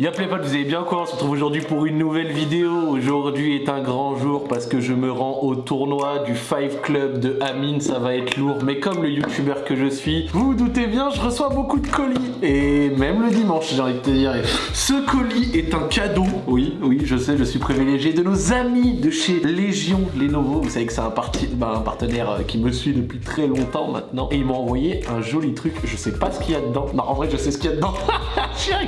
Y'a les potes, vous allez bien quoi On se retrouve aujourd'hui pour une nouvelle vidéo. Aujourd'hui est un grand jour parce que je me rends au tournoi du Five Club de Amine. Ça va être lourd, mais comme le youtubeur que je suis, vous vous doutez bien, je reçois beaucoup de colis. Et même le dimanche, j'ai envie de te dire. Ce colis est un cadeau. Oui, oui, je sais, je suis privilégié de nos amis de chez Légion Lenovo. Vous savez que c'est un, bah, un, partenaire euh, qui me suit depuis très longtemps maintenant. Et ils m'ont envoyé un joli truc. Je sais pas ce qu'il y a dedans. Non, en vrai, je sais ce qu'il y a dedans. je suis un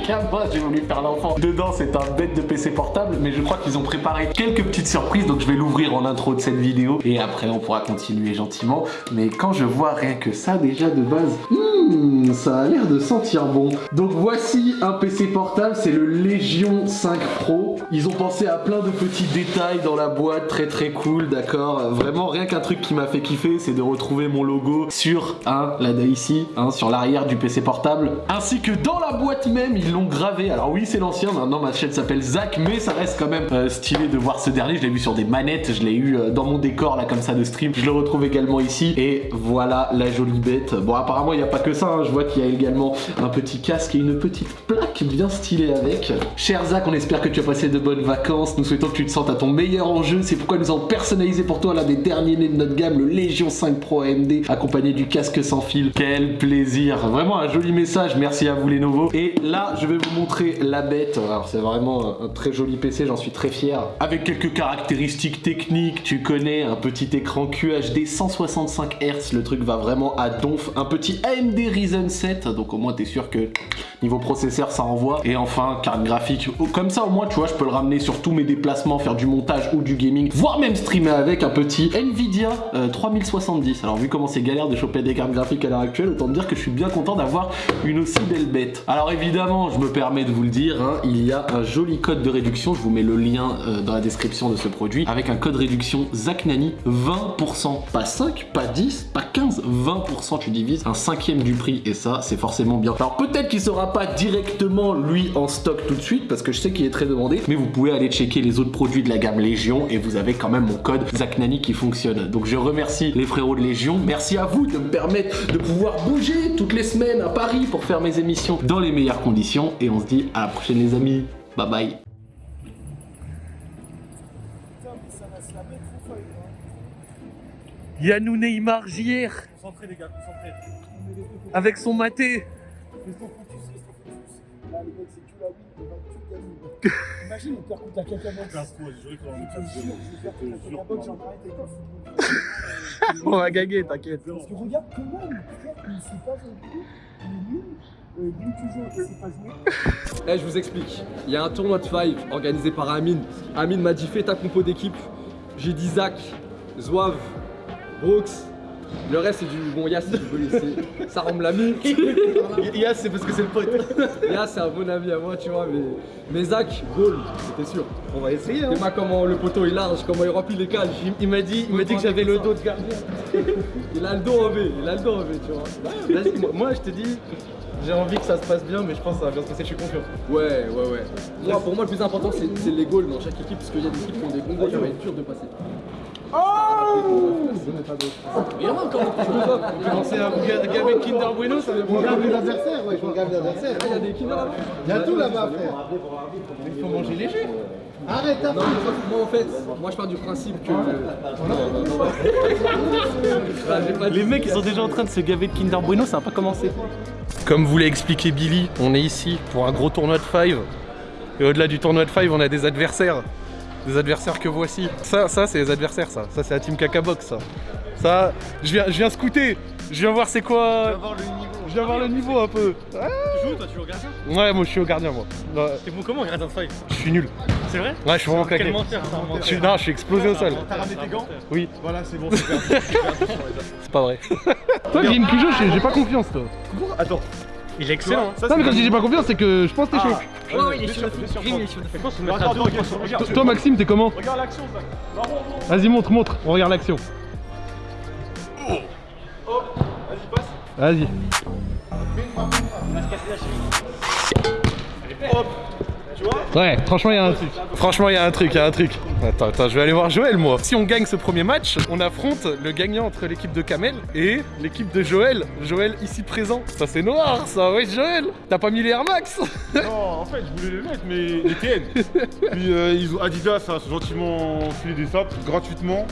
j'ai voulu faire l'enfant. Dedans, c'est un bête de PC portable, mais je crois qu'ils ont préparé quelques petites surprises, donc je vais l'ouvrir en intro de cette vidéo, et après, on pourra continuer gentiment. Mais quand je vois rien que ça, déjà, de base, hmm, ça a l'air de sentir bon. Donc voici un PC portable, c'est le Légion 5 Pro. Ils ont pensé à plein de petits détails dans la boîte, très très cool, d'accord Vraiment, rien qu'un truc qui m'a fait kiffer, c'est de retrouver mon logo sur, hein, là ici, hein, sur l'arrière du PC portable, ainsi que dans la boîte même, ils l'ont gravé. Alors oui, c'est l'ancien, maintenant ma chaîne s'appelle Zach, mais ça reste quand même euh, stylé de voir ce dernier. Je l'ai vu sur des manettes, je l'ai eu euh, dans mon décor là comme ça de stream. Je le retrouve également ici et voilà la jolie bête. Bon apparemment il n'y a pas que ça, hein. je vois qu'il y a également un petit casque et une petite plaque bien stylée avec. Cher Zach, on espère que tu as passé de bonnes vacances. Nous souhaitons que tu te sentes à ton meilleur en jeu. C'est pourquoi nous avons personnalisé pour toi l'un des derniers nés de notre gamme, le Légion 5 Pro AMD, accompagné du casque sans fil. Quel plaisir Vraiment un joli message, merci à vous les nouveaux. Et là, je vais vous montrer la bête. Alors c'est vraiment un très joli PC, j'en suis très fier. Avec quelques caractéristiques techniques, tu connais, un petit écran QHD 165 Hz, le truc va vraiment à donf. Un petit AMD Ryzen 7, donc au moins t'es sûr que niveau processeur ça envoie. Et enfin, carte graphique, comme ça au moins tu vois, je peux le ramener sur tous mes déplacements, faire du montage ou du gaming, voire même streamer avec un petit Nvidia 3070. Euh, Alors vu comment c'est galère de choper des cartes graphiques à l'heure actuelle, autant dire que je suis bien content d'avoir une aussi belle bête. Alors évidemment, je me permets de vous le dire, hein, il y a un joli code de réduction, je vous mets le lien euh, dans la description de ce produit, avec un code réduction ZACNANI 20%, pas 5, pas 10, pas 15, 20% tu divises, un cinquième du prix et ça c'est forcément bien. Alors peut-être qu'il sera pas directement lui en stock tout de suite parce que je sais qu'il est très demandé, mais vous pouvez aller checker les autres produits de la gamme Légion et vous avez quand même mon code ZACNANI qui fonctionne. Donc je remercie les frérots de Légion, merci à vous de me permettre de pouvoir bouger toutes les semaines à Paris pour faire mes émissions dans les meilleures conditions et on se dit à la prochaine les amis, bye bye. Yannou Neymar JR Concentrez les gars, concentrez. Avec son maté Imagine, on va gagner, t'inquiète. Parce que regarde comment il ne s'est pas il est nul. Eh, je vous explique. Il y a un tournoi de five organisé par Amine. Amine m'a dit fais ta compo d'équipe. J'ai dit Zach, Zouave, Brooks. Le reste c'est du bon Yass si vous laisser. Ça rend l'ami. Yass c'est parce que c'est le pote. Yass c'est un bon ami à moi tu vois mais. Mais Zach, goal, c'était sûr. On va essayer. Hein. moi comment le poteau est large, comment il remplit les cages. Il, m'a dit, il m'a dit que j'avais le dos de gardien. il a le dos en V, il a le dos en V tu vois. Vas-y, moi, moi je te dis, j'ai envie que ça se passe bien, mais je pense que ça va bien se passer, je suis confiant. Ouais, ouais, ouais. Moi, pour moi, le plus important, c'est les goals dans chaque équipe, parce qu'il y a des équipes qui ont des bons goals, ça va être dur de passer. Oh Il y en a encore Tu peux pas commencer à gaver Kinder Bueno, ça va bien. les adversaires, ouais, je regarde les adversaires. Il y a des Kinder Il y a tout là-bas, frère. Il faut manger léger. Arrête Non, moi en fait, moi je pars du principe que... Les mecs ils sont déjà en train de se gaver de Kinder Bueno, ça va pas commencer. Comme vous l'a expliqué Billy, on est ici pour un gros tournoi de five. Et au-delà du tournoi de five, on a des adversaires. Des adversaires que voici. Ça, ça c'est les adversaires ça. Ça c'est la team Cacabox ça. Ça, je viens, je viens scouter. Je viens voir c'est quoi. Je viens voir le niveau un peu. Tu joues toi, tu joues au gardien Ouais, moi je suis au gardien moi. T'es bon comment gardien de Je suis nul. C'est vrai Ouais, je suis vraiment claqué. Je suis, non, je suis explosé au sol. T'as ramené tes gants Oui. Voilà, c'est bon, c'est pas vrai. toi, Grim Cujo, j'ai pas confiance toi. Attends. Il est excellent. non, mais quand je dis j'ai pas confiance, c'est que je pense que t'es chaud. Ah. Ouais, il est chaud. Grim, il est chaud. Toi, Maxime, t'es comment Regarde l'action, Vas-y, montre, montre. On regarde l'action. Vas-y. Tu vois Ouais, franchement, il y a un truc. Franchement, il y a un truc, il y a un truc. Attends, attends, je vais aller voir Joël, moi. Si on gagne ce premier match, on affronte le gagnant entre l'équipe de Kamel et l'équipe de Joël. Joël ici présent. Ça, c'est noir, ça. Ouais, Joël. T'as pas mis les Air Max? Non, en fait, je voulais les mettre, mais les TN. Puis euh, ils ont Adidas a gentiment filé des sapes gratuitement.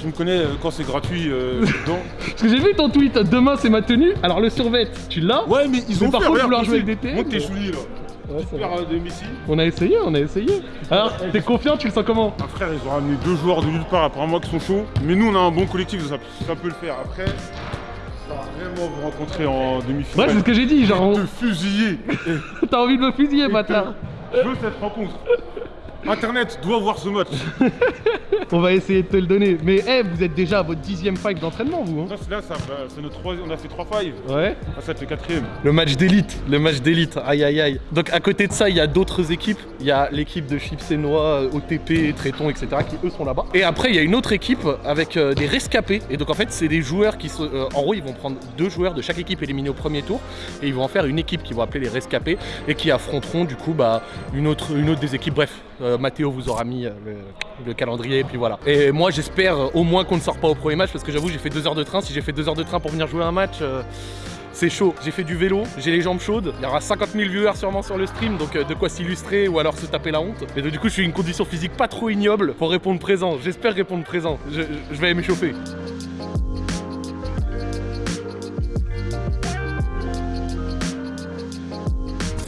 Tu me connais, euh, quand c'est gratuit, euh, dedans. Parce que j'ai vu ton tweet. Demain, c'est ma tenue. Alors, le survêt, tu l'as? Ouais, mais ils Mais ont par fait, contre, vouloir jouer avec des TN, Monte tes souliers là. Ouais, euh, de. On a essayé, on a essayé. Alors, t'es confiant, tu le sens comment Un frère, ils ont ramené deux joueurs de nulle part, apparemment qui sont chauds. Mais nous, on a un bon collectif, ça, ça peut le faire. Après, ça va vraiment vous rencontrer en Ouais, demi-finale. c'est ce que j'ai dit. Genre, Te on- fusiller. t'as envie de me fusiller, bâtard. Je veux cette rencontre. Internet doit voir ce match. On va essayer de te le donner. Mais, eh, vous êtes déjà à votre dixième fight d'entraînement, vous. Hein Là, c'est- là, ça, bah, c'est notre troisième, on a fait 3 fives. ouais. Là, ça va être le quatrième. Le match d'élite, le match d'élite, aïe aïe aïe. Donc à côté de ça, il y a d'autres équipes. Il y a l'équipe de Chips et Noix, OTP, Tréton, etc. qui eux sont là-bas. Et après, il y a une autre équipe avec euh, des rescapés. Et donc en fait, c'est des joueurs qui sont. euh, en gros, ils vont prendre deux joueurs de chaque équipe éliminés au premier tour. Et ils vont en faire une équipe qu'ils vont appeler les rescapés. Et qui affronteront du coup bah, une, autre, une autre des équipes. Bref, euh, Mathéo vous aura mis euh, le, le calendrier. Et puis voilà. Et moi, j'espère au moins qu'on ne sort pas au premier match. Parce que j'avoue, j'ai fait deux heures de train. Si j'ai fait deux heures de train pour venir jouer un match. euh, c'est chaud, j'ai fait du vélo, j'ai les jambes chaudes, il y aura 50 000 viewers sûrement sur le stream, donc euh, de quoi s'illustrer ou alors se taper la honte. Et donc, du coup, je suis une condition physique pas trop ignoble pour répondre présent. J'espère répondre présent. Je, je vais m'échauffer.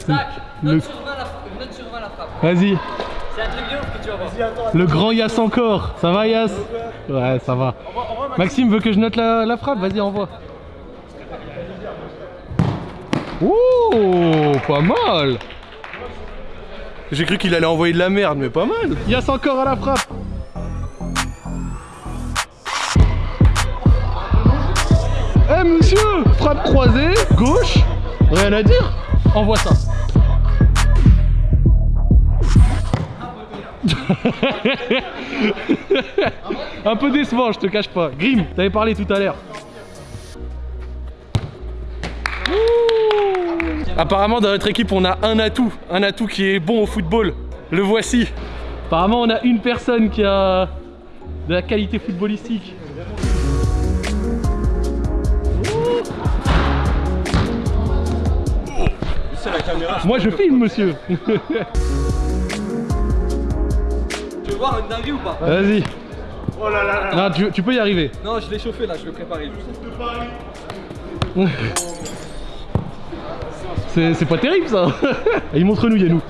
Tac, note sur 20 la, note sur 20 la frappe. Vas-y, C'est un truc de ouf que tu vas voir. le grand Yass encore. Ça va Yass Ouais, ça va. Maxime veut que je note la, la frappe, vas-y, envoie. Oh, pas mal J'ai cru qu'il allait envoyer de la merde, mais pas mal Yass encore à la frappe Eh monsieur Frappe croisée, gauche, rien à dire Envoie ça Un peu décevant, je te cache pas. Grim, t'avais parlé tout à l'heure. Apparemment, dans notre équipe, on a un atout. Un atout qui est bon au football. Le voici. Apparemment, on a une personne qui a de la qualité footballistique. Moi, je filme, monsieur. Voir une dinguerie ou pas Vas-y. Non, tu, tu peux y arriver. Non, je l'ai chauffé là, je l'ai préparé juste. C'est c'est pas terrible ça Allez, montre-nous Yannou.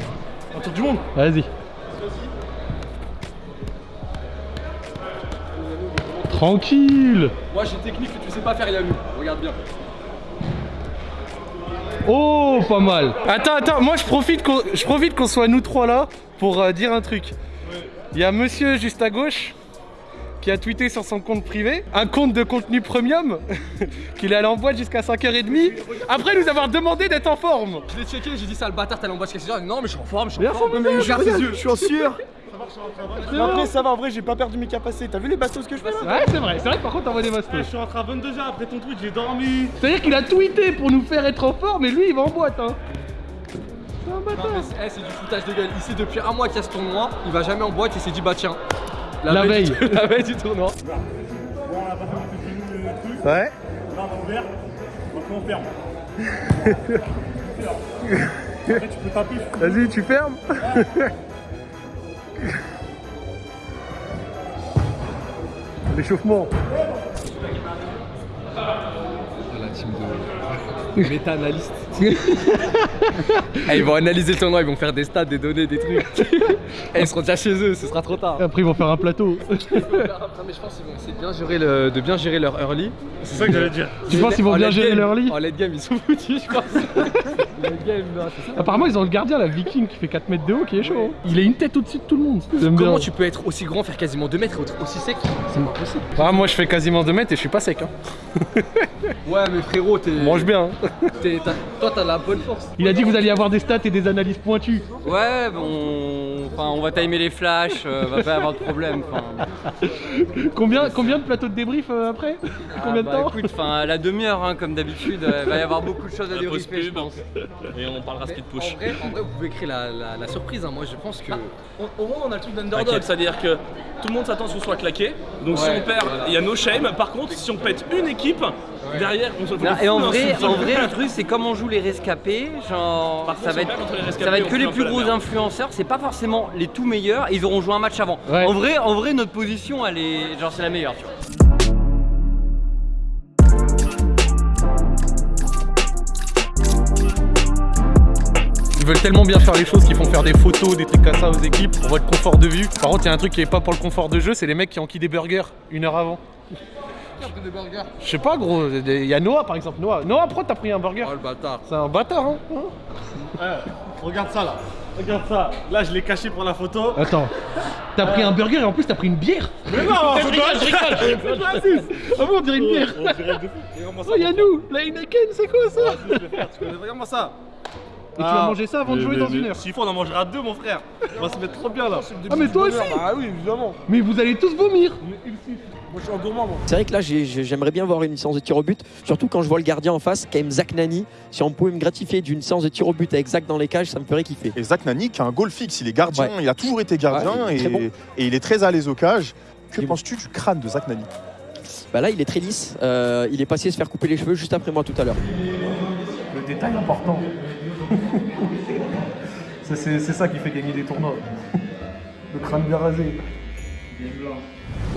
Un tour du monde Vas-y. Tranquille Moi j'ai une technique que tu sais pas faire Yanou. Regarde bien. Oh, pas mal Attends, attends, moi je profite qu'on je profite qu'on soit nous trois là pour euh, dire un truc. Il y a monsieur juste à gauche qui a tweeté sur son compte privé, un compte de contenu premium, qu'il est allé en boîte jusqu'à 5h30, après nous avoir demandé d'être en forme. Je l'ai checké, j'ai dit ça, le bâtard, t'allais en boîte quelque chose. Non, mais je suis en forme, je suis Bien en forme. Mais mais regarde ses yeux. Je suis en sueur. Mais après ça va en vrai j'ai pas perdu mes capacités. T'as vu les bastos que je fais là Ouais, c'est vrai, c'est vrai, par contre, t'envoies des Je bastos. suis rentré à 22h après ton tweet, j'ai dormi. C'est-à-dire qu'il a tweeté pour nous faire être en forme, et lui il va en boîte, hein. C'est un Non, bâtard. mais c'est eh, c'est du foutage de gueule. Il sait depuis un mois qu'il y a ce tournoi, il va jamais en boîte, il s'est dit bah tiens. La veille. du- la veille du tournoi. Ouais. Là on a ouvert, maintenant on ferme. Après tu peux taper. Vas-y, tu fermes. L'échauffement. La team de méta-analystes. Ils vont analyser le tournoi, ils vont faire des stats, des données, des trucs. Ils seront déjà chez eux, ce sera trop tard. Après, ils vont faire un plateau. Non, mais je pense qu'ils vont essayer de bien gérer, le, de bien gérer leur early. C'est ça que j'allais dire. Tu penses qu'ils vont En bien gérer leur lit En late game, ils sont foutus, je pense. late game, non, c'est ça. Apparemment, ils ont le gardien, la Viking, qui fait 4 mètres de haut, qui est chaud. hein. Il a une tête au-dessus de tout le monde. Bien. Comment tu peux être aussi grand, faire quasiment 2 mètres et être aussi sec? C'est pas possible. Ah, moi, je fais quasiment 2 mètres et je suis pas sec. Hein. Ouais, mais frérot, t'es. Mange bien. hein. T'es- t'as- Toi, t'as la bonne force. Il a dit que vous alliez avoir des stats et des analyses pointues. Ouais, bon. Enfin, on va timer les flashs, euh, va pas y avoir de problème. Combien, combien de plateaux de débrief euh, après? Combien de Ah, bah, temps? écoute, enfin, la demi-heure, hein, comme d'habitude, euh, il va y avoir beaucoup de choses à débriefer, je pense. Et on parlera speed push. En vrai, en vrai, vous pouvez créer la, la- la surprise. hein. Moi, je pense que. Au moins, on a le truc d'underdog, c'est-à-dire que tout le monde s'attend à ce qu'on soit claqué. Donc, si on perd, il voilà. y a no shame. Par contre, si on pète une équipe, derrière, on se Non, et en vrai, en vrai, le truc, c'est comme on joue les rescapés, genre, contre, ça va être, rescapés, ça va que les plus gros merde. influenceurs. C'est pas forcément les tout meilleurs. et Ils auront joué un match avant. Ouais. En vrai, en vrai, notre position, elle est, genre, c'est la meilleure. Tu vois. Ils veulent tellement bien faire les choses qu'ils font faire des photos, des trucs comme ça aux équipes pour votre confort de vue. Par contre, il y a un truc qui est pas pour le confort de jeu, c'est les mecs qui enquillent des burgers une heure avant. Je sais pas, gros. Il y a Noah par exemple. Noah, Noah, pourquoi t'as pris un burger Oh le bâtard. C'est un bâtard, hein Regarde ça là. Regarde ça. Là, je l'ai caché pour la photo. Attends, t'as pris un burger et en plus t'as pris une bière Mais non, Je rigole, je rigole, Ah bon, on dirait une bière Oh, y'a nous La Heineken, c'est quoi ça Regarde-moi ça. Et tu vas manger ça avant de jouer dans une heure S'il faut, on en mangera deux, mon frère. On va se mettre trop bien là. Ah, mais toi aussi Ah oui, évidemment. Mais vous allez tous vomir Moi, je suis un gourmand, moi. C'est vrai que là, j'ai- j'ai- j'aimerais bien voir une séance de tir au but, surtout quand je vois le gardien en face, quand même Zach Nani. Si on pouvait me gratifier d'une séance de tir au but avec Zach dans les cages, ça me ferait kiffer. Et Zach Nani qui a un goal fixe, il est gardien, Ouais. il a toujours été gardien Ouais, il est et, très bon. et il est très à l'aise au cage. Que penses-tu du crâne de Zach Nani Bah là, il est très lisse. Euh, il est passé se faire couper les cheveux juste après moi tout à l'heure. Le détail important. C'est ça qui fait gagner des tournois. Le crâne bien rasé.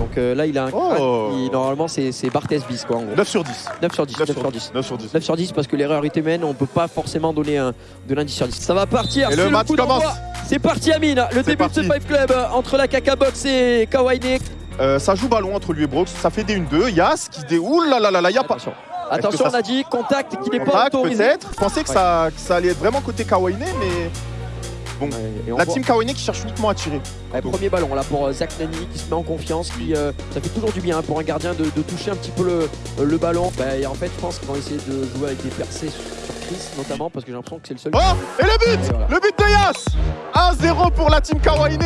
Donc euh, là, il a un Oh. crâne qui, normalement, c'est Barthez bis quoi. En gros. 9 sur 10. 9 sur 10. 9 sur 10. 9 sur 10. 9 sur 10 parce que l'erreur est humaine, on peut pas forcément donner un, de l'indice sur 10. Ça va partir, Et le match commence. C'est parti Amine, le début parti. de ce Five Club entre la Kaka Box et Kawaii Euh, ça joue ballon entre lui et Brooks, ça fait des 1-2. Yas qui dé. Ouh là là là là, y a pas. Attention, ça on a dit contact qui n'est pas autorisé. peut-être. Je pensais que, Ouais. ça, que ça allait être vraiment côté Kawaii, mais Ouais, la team Kawaii qui cherche uniquement à tirer. Ouais, premier ballon là pour euh, Zach Nani qui se met en confiance, qui euh, ça fait toujours du bien hein, pour un gardien de, de toucher un petit peu le, euh, le ballon. Bah, et en fait, je pense qu'ils vont essayer de jouer avec des percées sur Chris notamment parce que j'ai l'impression que c'est le seul. Oh Et le but Et voilà. Le but de Yas 1-0 pour la team Kawaii.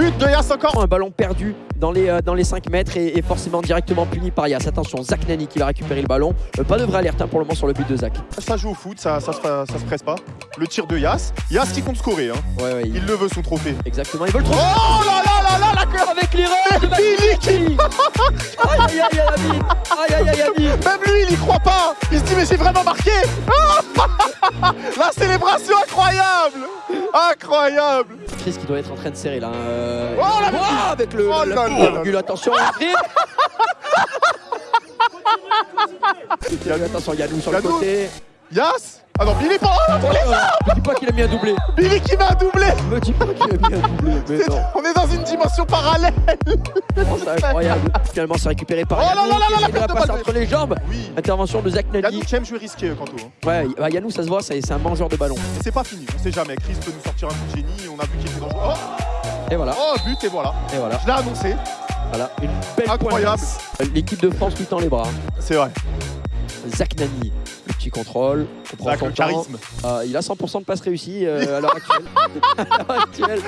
But de Yas encore. Un ballon perdu dans les, euh, dans les 5 mètres et, et forcément directement puni par Yas. Attention, Zach Nani qui va récupérer le ballon. Euh, pas de vraie alerte hein, pour le moment sur le but de Zach. Ça joue au foot, ça, ça, se, ça se presse pas. Le tir de Yas. Yas qui compte scorer, hein. Ouais, ouais, il- il le veut son trophée. exactement. Ils veulent trop. Oh là là là là la avec l'erreur Aïe aïe aïe aïe Amine Aïe aïe aïe Amine Même lui, il y croit pas. Il se dit, mais j'ai vraiment marqué. La célébration incroyable. Incroyable. Chris qui doit être en train de serrer là. euh, Oh, la Ouah, avec le, Oh la là virgule. attention, Chris Attention, Yannou sur le côté. Yas Ah non, Billy pas. Oh, Me dis pas qu'il a mis un doublé. Billy qui met un doublé. Me dis pas qu'il a mis un doublé. Mais C'est- non, On est dans une dimension parallèle. oh, c'est incroyable. Finalement, c'est récupéré par Oh là Yannou là là qui là, de la de passe balle. entre les jambes. Oui. Intervention de Zach Nani. Yannou qui aime jouer risqué, euh, Kanto. hein. Ouais, bah, Yannou, ça se voit, c'est un mangeur de ballon. Et c'est pas fini, on sait jamais. Chris peut nous sortir un coup de génie. On a vu qu'il était dangereux. Oh, Et voilà, oh, but et voilà. et voilà. Je l'ai annoncé. Voilà, une belle Incroyable. L'équipe de France lui tend les bras. C'est vrai. Zach Nani, petit contrôle, on prend son charisme. Euh, il a 100% de passes réussies euh, à l'heure actuelle. à l'heure actuelle.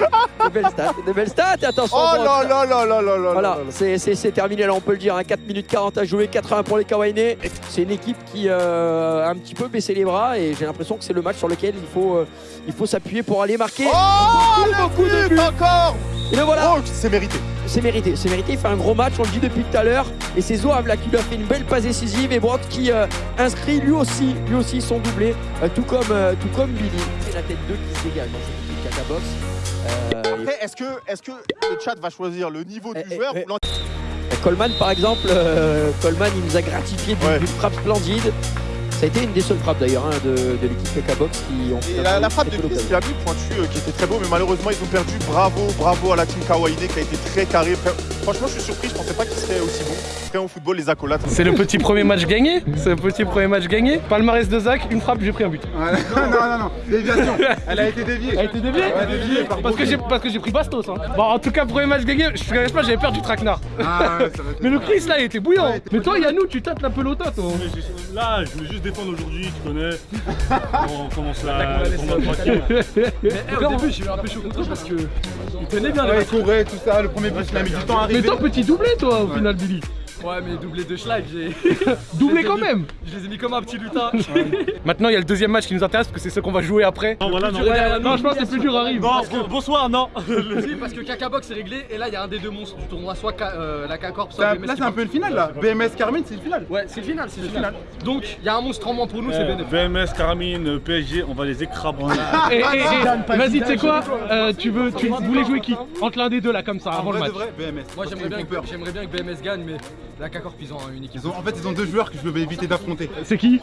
De belles stats, de belles stats. Et attention, Oh bon, là là là là là là Voilà, là là. c'est terminé là, on peut le dire. hein, 4 minutes 40 à jouer, 4-1 pour les Kawaii. C'est une équipe qui euh, a un petit peu baissé les bras et j'ai l'impression que c'est le match sur lequel il faut, euh, il faut s'appuyer pour aller marquer. Oh, beaucoup de buts. but encore Et le voilà, Oh, c'est mérité. c'est mérité, c'est mérité. Il fait un gros match, on le dit depuis tout à l'heure. Et c'est Zohav là qui lui a fait une belle passe décisive et Brock qui euh, inscrit lui aussi, lui aussi son doublé, euh, tout comme euh, tout comme Billy. C'est la tête 2 qui se dégage dans cette équipe Kaka Box. Euh, Après, est-ce que, est que le chat va choisir le niveau Eh, du eh, joueur eh. ou Coleman par exemple, euh, Coleman il nous a gratifié d'une Ouais. frappe splendide. Ça a été une des seules frappes d'ailleurs hein, de, de l'équipe Kaka Box qui ont finalement la, frappe de Chris, il a mis pointu euh, qui était très beau, mais malheureusement ils ont perdu. Bravo, bravo à la team Kawaii qui a été très carré. Franchement, je suis surpris, je pensais pas qu'il serait aussi bon. Après, au football, les accolades. C'est le petit premier match gagné C'est le petit premier match gagné Palmarès de Zach, une frappe, j'ai pris un but. non, non, non, déviation. Elle a été déviée. Elle a été déviée Elle a été déviée par Parce que j'ai parce que j'ai pris Bastos. Hein. Bon, en tout cas, premier match gagné, je te cache pas, j'avais peur du traquenard. Ah ouais, ça Mais le Chris là, il était bouillant. Ouais, Mais toi, Yannou, tu tâtes la pelota, toi. Mais Là, je voulais juste défendre aujourd'hui, tu connais. On commence tranquille. Mais eh, au début, j'ai eu un peu chaud contre parce que ils tenaient bien Ouais, il courait, tout ça, le premier but, il a mis du temps à Mais arriver. toi, petit doublé, toi, au final, Billy. Ouais, mais doublé de Schlag, j'ai. Doublé quand mis- même. Je les ai mis comme un petit lutin. Maintenant, il y a le deuxième match qui nous intéresse parce que c'est ce qu'on va jouer après. Non, voilà, non. Ouais, Non, je pense que le plus dur arrive. Non, bon- bonsoir, non. Si, parce que Kakabox est réglé et là il y a un des deux monstres du tournoi, soit euh, la K-Corp, soit BMS. Là, c'est un peu le final, là. BMS Carmine, c'est le final. Ouais, c'est le final, c'est le final. Donc il y a un monstre en moins pour nous, c'est Eh, BNF. VMS, Caramine, PSG, on va les et- vas-y, tu sais quoi Euh, Tu veux, tu voulais jouer qui? Entre l'un des deux là, comme ça, avant le match. BMS. Moi j'aimerais bien que BMS gagne, mais la K-Corp ils ont une équipe. Ils ont- En fait, ils ont deux joueurs que je vais éviter d'affronter. C'est qui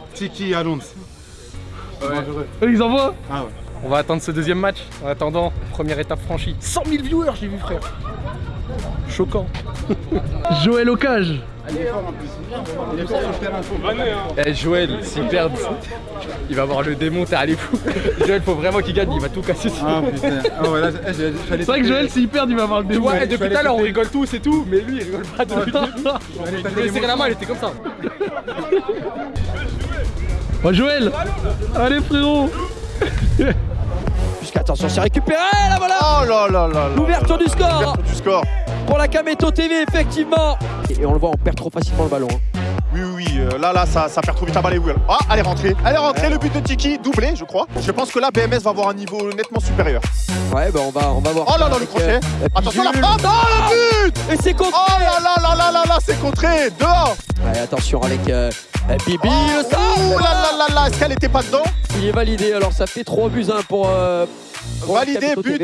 et Alonso. Dangereux. Eux, ils envoient Ah ouais. On va attendre ce deuxième match. En attendant, première étape franchie. 100 000 viewers, j'ai vu, frère. Choquant. Joël Ocage. Il. Il le. Eh Joël, s'il perd, il va avoir le démon, t'es allé fou. Joël, faut vraiment qu'il gagne, il va tout casser. Ah putain. Ah ouais, C'est vrai que Joël, s'il perd, il va avoir le démon. vois, Ouais, depuis tout à l'heure on rigole tous et tout, mais lui il rigole pas depuis. Je lui ai serré la main, il était comme ça. Oh, Joël Allez, frérot Puisqu'attention, c'est récupéré, là voilà Oh là là là. L'ouverture du score du score. pour la Kameto TV, effectivement Et on le voit, on perd trop facilement le ballon. hein. Oui, oui, oui. euh, Là, là, ça, ça perd trop vite à balayou. Ah, elle est rentrée. Elle est rentrée. Le but de Tiki, doublé, je crois. Je pense que là, BMS va avoir un niveau nettement supérieur. Ouais, bah on va, on va voir. Oh là là, le avec, crochet. euh, Attention, la frappe. Oh, le but Et c'est contre Oh là là là là là là, c'est contré. Dehors. Allez, attention avec euh, euh, Bibi, Oh, le sable ouh là là là là. Est-ce qu'elle était pas dedans? Il est validé, alors ça fait 3 buts 1 pour... Euh, Validé, but.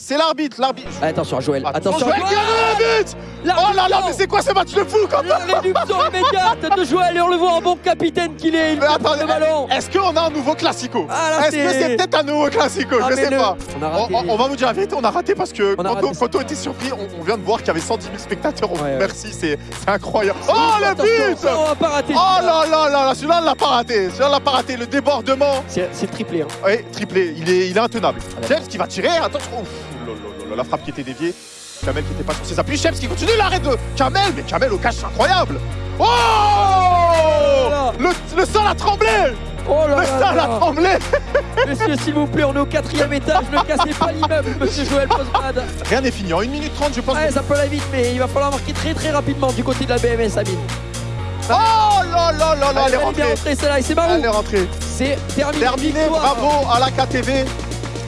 C'est l'arbitre. L'arbitre. Allez, attention Joël, attention Joël a le but Oh là là, mais c'est quoi ce match de fou quand même immédiate de Joël et on le voit en bon capitaine qu'il est, il Mais attendez, le ballon est-ce qu'on a un nouveau classico Ah, Est-ce que c'est- peut-être un nouveau classico Ah, Je sais le- pas. On a On, raté. on- on va vous dire la vérité, on a raté parce que a quand, raté on était surpris, on, on vient de voir qu'il y avait 110 000 spectateurs. Ouais, ouais. Merci, c'est incroyable. Oh le but ça, On va pas rater Oh là là là là, celui-là on l'a pas raté. Celui-là on l'a pas raté. Le débordement. C'est triplé. Hein. Oui, triplé. Il est, il est intenable. James qui va tirer. Attention. Ouf, la frappe qui était déviée. Kamel qui était pas sur ses appuis. James qui continue l'arrêt de Kamel. Mais Kamel au cash, c'est incroyable. Oh là. le, le sol a tremblé. Oh là Le là sol a tremblé. Messieurs, s'il vous plaît, on est au quatrième étage, ne cassez pas l'immeuble, monsieur Joël Postmad. Rien n'est fini. En 1 minute 30, je pense. Ouais, ça peut aller vite, mais il va falloir marquer très très rapidement du côté de la BMS, Amine. Oh là là là là, elle est rentrée. Elle est rentrée. C'est terminé. Terminé, bravo à la KTV.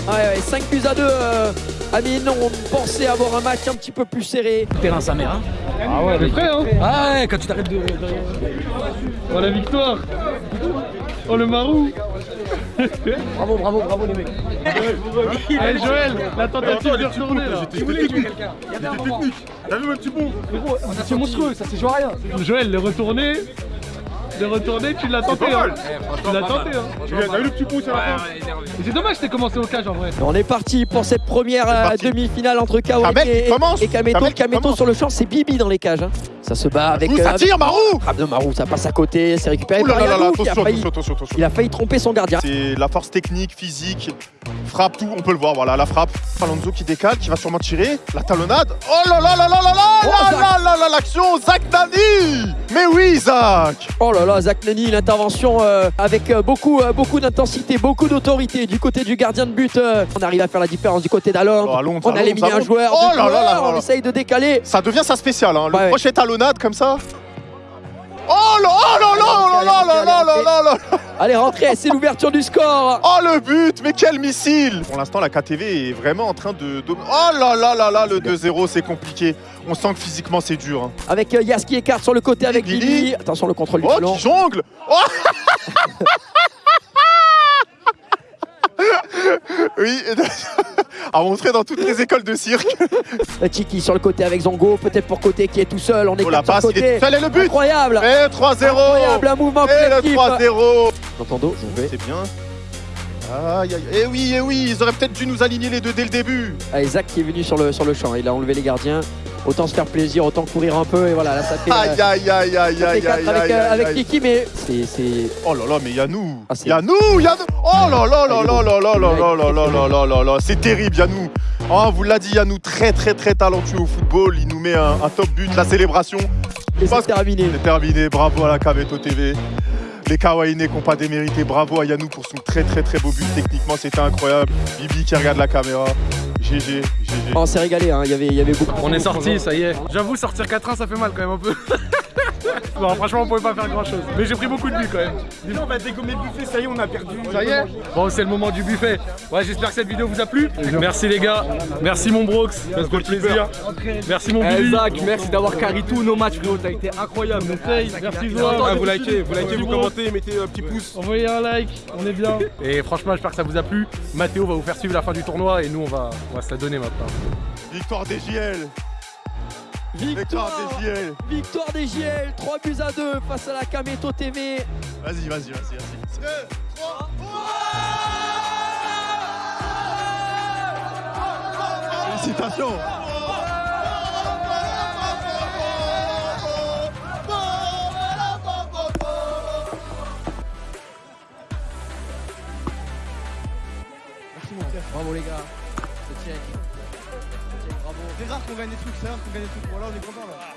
Ouais, ouais, 5 buts à 2. Euh, Amine, on pensait avoir un match un petit peu plus serré. Terrain sa mère. Hein. Ah ouais, t'es prêt, hein Ah ouais, quand tu t'arrêtes de. Oh, la victoire Oh, le marou Bravo, bravo, bravo les mecs. Allez, Joël, la tentative de retourner, là. J'étais technique. J'étais technique. T'as vu mon petit bon C'est monstrueux, ça c'est joué à rien. Joël, le retourner. Le retourner, tu l'as tenté, hein. Tu l'as tenté, hein. T'as vu le petit bon sur la fin. C'est dommage que t'aies commencé au cage, en vrai. On est parti pour cette première euh, demi-finale entre Kamel qui et, Kameto. Qui Kameto sur le champ, c'est Bibi dans les cages. Ça se bat avec. Ouh, euh, ça avec- tire, Marou Frappe de Marou, ça passe à côté, c'est récupéré par. Il a failli tromper son gardien. C'est la force technique, physique, frappe, tout, on peut le voir, voilà, la frappe. Alonso qui décale, qui va sûrement tirer, la talonnade. Oh là là là là là là Oh, là là là là l'action, Zach Nani Mais oui, Zach Oh là là, Zach Nani, l'intervention euh, avec euh, beaucoup, euh, beaucoup d'intensité, beaucoup d'autorité du côté du gardien de but. euh, on arrive à faire la différence du côté d'Alon. Oh, on a éliminé un joueur. Oh On essaye de décaler. Ça devient ça spécial, hein, le Ouais, ouais. Talonnade comme ça. Oh là oh là là là là là là là là Allez, rentrez, c'est l'ouverture du score. Oh le but, mais quel missile Pour l'instant, la KTV est vraiment en train de... Oh là là là là, le 2-0, c'est compliqué. On sent que physiquement, c'est dur. hein. Avec euh, Yas qui écarte sur le côté avec Billy. Billy. Attention, le contrôle du Oh, ballon. qui jongle Oh Oui, à montrer dans toutes les écoles de cirque. Tiki sur le côté avec Zongo, peut-être pour côté qui est tout seul. On est Oh la passe, il est côté. seul et le but Incroyable. Et 3-0 Incroyable, un mouvement Et le collectif. 3-0 Entendo, je vais. C'est bien. Aïe aïe. Eh oui, eh oui, ils auraient peut-être dû nous aligner les deux dès le début. Allez, Zach qui est venu sur le, sur le champ. Il a enlevé les gardiens. Autant se faire plaisir, autant courir un peu et voilà là ça fait, euh, Aïe aïe aïe aïe aïe aïe avec, euh, avec. Kiki mais c'est Oh là là, mais Yannou Ah, Yannou Yannou Oh là là là Ah, là là là là là là là là là là là C'est terrible Yannou Hein, vous l'a dit Yannou, très très très talentueux au football. Il nous met un, top but, la célébration. et c'est terminé. C'est terminé, bravo à la Caveto TV. Les Kawaii qui n'ont pas démérité, bravo à Yannou pour son très très très beau but. Techniquement, c'était incroyable. Bibi qui regarde la caméra. GG, GG. On s'est régalé, hein. il, y avait, il y avait beaucoup. On est sorti, ça y est. J'avoue, sortir 4-1, ça fait mal quand même un peu. non, franchement, on pouvait pas faire grand chose. Mais j'ai pris beaucoup de buts quand même. on va dégommer le buffet, ça y est, on a perdu. Ça y est Bon, c'est le moment du buffet. Ouais, j'espère que cette vidéo vous a plu. Merci les gars. Merci mon Brox. Ça fait plaisir. Merci mon Billy. Zach, merci d'avoir carré tous nos matchs, frérot. T'as été incroyable. Merci Zoa. Ah, vous likez, vous likez, vous commentez, mettez un petit pouce. Envoyez un like, on est bien. Et franchement, j'espère que ça vous a plu. Mathéo va vous faire suivre la fin du tournoi et nous, on va, on va se la donner maintenant. Victoire des JL. Victoire Victoire des JL. Victoire des JL, 3 buts à 2 face à la Kameto TV. Vas-y, vas-y, vas-y, vas-y. 2, 3, Félicitations Bravo les gars. C'est check. C'est rare qu'on gagne des trucs, c'est rare qu'on gagne des trucs. Voilà, on est content là.